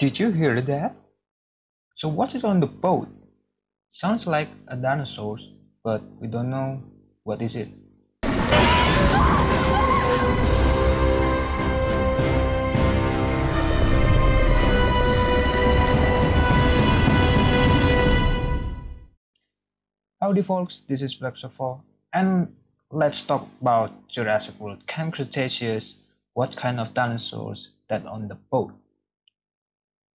Did you hear that? So what's it on the boat? Sounds like a dinosaur, but we don't know what is it. Howdy folks, this is Black and let's talk about Jurassic World Camp Cretaceous, what kind of dinosaurs that on the boat.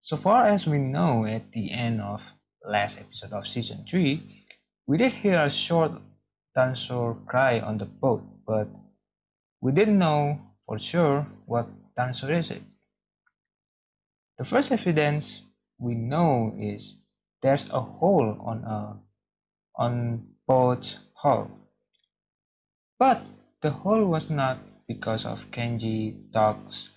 So far as we know at the end of last episode of season 3, we did hear a short dinosaur cry on the boat, but we didn't know for sure what dinosaur is it. The first evidence we know is there's a hole on a on boat's hull. But the hole was not because of Kenji tugs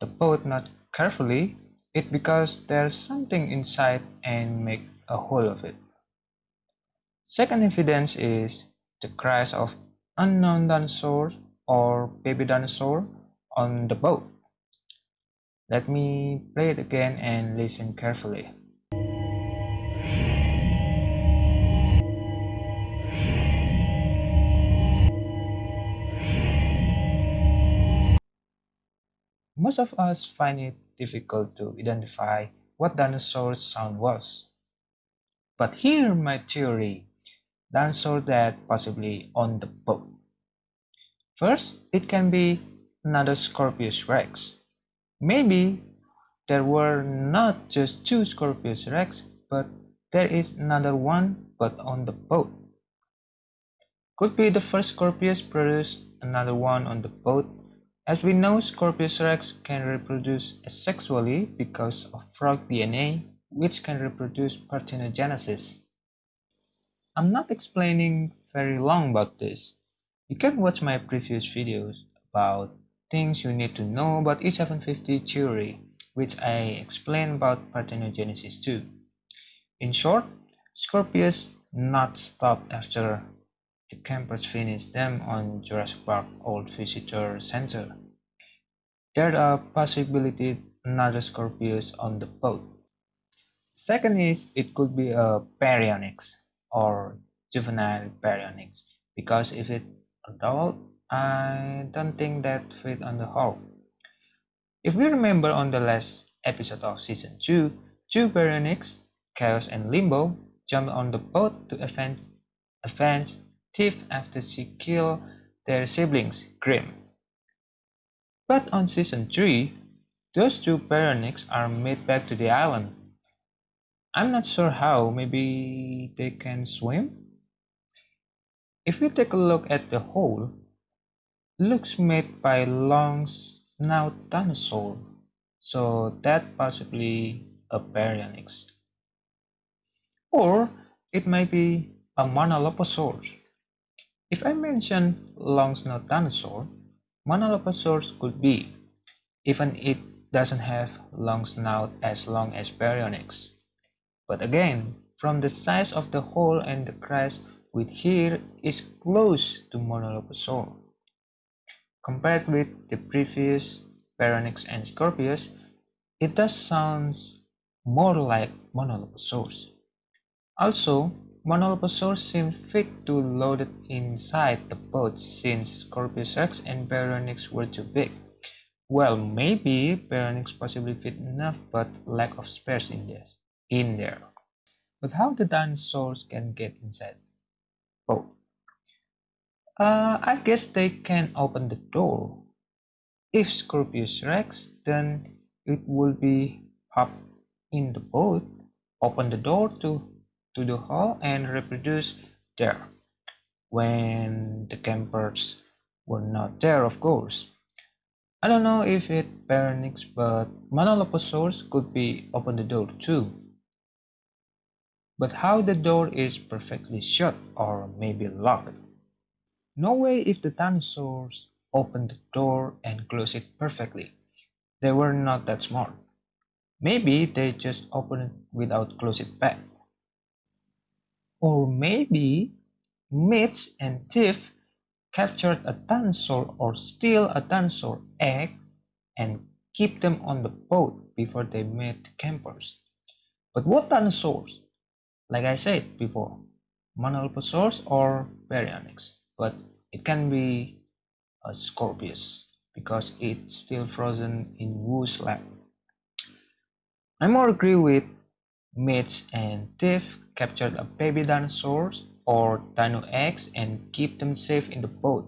the boat not carefully it because there's something inside and make a hole of it. Second evidence is the cries of unknown dinosaur or baby dinosaur on the boat. Let me play it again and listen carefully. Most of us find it difficult to identify what dinosaur's sound was. But here my theory, dinosaur that possibly on the boat. First, it can be another Scorpius rex. Maybe there were not just two Scorpius rex, but there is another one but on the boat. Could be the first Scorpius produced another one on the boat as we know, Scorpius rex can reproduce asexually because of frog DNA, which can reproduce parthenogenesis. I'm not explaining very long about this. You can watch my previous videos about things you need to know about E750 theory, which I explain about parthenogenesis too. In short, Scorpius not stop after the campers finished them on Jurassic Park Old Visitor Center. There are possibility another Scorpius on the boat. Second is it could be a baryonyx or juvenile baryonyx because if it adult, I don't think that fit on the hull. If we remember on the last episode of season 2, two baryonyx, Chaos and Limbo, jumped on the boat to avenge, avenge Tiff after she killed their siblings, Grim. But on season 3, those two baryonyx are made back to the island. I'm not sure how, maybe they can swim? If we take a look at the hole, looks made by long snout dinosaur, so that possibly a baryonyx. Or it might be a Monolophosaurus. If I mention long snout dinosaur, Monolophosaurus could be, even it doesn't have long snout as long as Baryonyx. But again, from the size of the hole and the crest with here is close to Monolophosaurus. Compared with the previous Baryonyx and Scorpius, it does sound more like Monolophosaurus. Also, Monolophosaurus seemed fit to load it inside the boat since Scorpius Rex and Baryonyx were too big. Well, maybe Baryonyx possibly fit enough but lack of space in this in there. But how the dinosaurs can get inside boat? Uh, I guess they can open the door. If Scorpius Rex, then it will be up in the boat, open the door to to the hull and reproduce there when the campers were not there of course. I don't know if it Baryonyx but Monolophosaurus could be open the door too. But how the door is perfectly shut or maybe locked. No way if the dinosaurs opened the door and closed it perfectly. They were not that smart. Maybe they just opened it without close it back. Or maybe Mitch and Tiff captured a dinosaur or steal a dinosaur egg and keep them on the boat before they meet the campers. But what dinosaurs? Like I said before, Monolophosaurus or Baryonyx, but it can be a Scorpius because it's still frozen in Wu's lab. I more agree with Mitch and Tiff captured a baby dinosaur or dino eggs and keep them safe in the boat.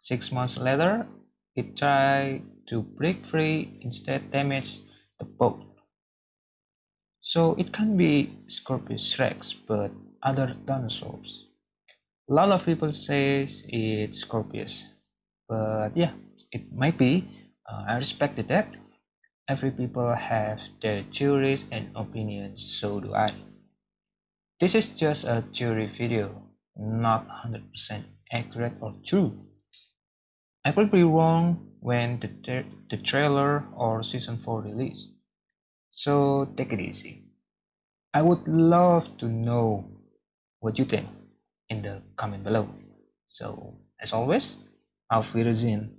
Six months later, it tried to break free, instead damaged the boat. So it can be Scorpius rex, but other dinosaurs. A lot of people says it's Scorpius, but yeah, it might be. Uh, I respected that. Every people have their theories and opinions, so do I. This is just a theory video, not 100% accurate or true. I could be wrong when the, tra the trailer or season 4 release. So take it easy. I would love to know what you think in the comment below. So as always, auf Wiedersehen.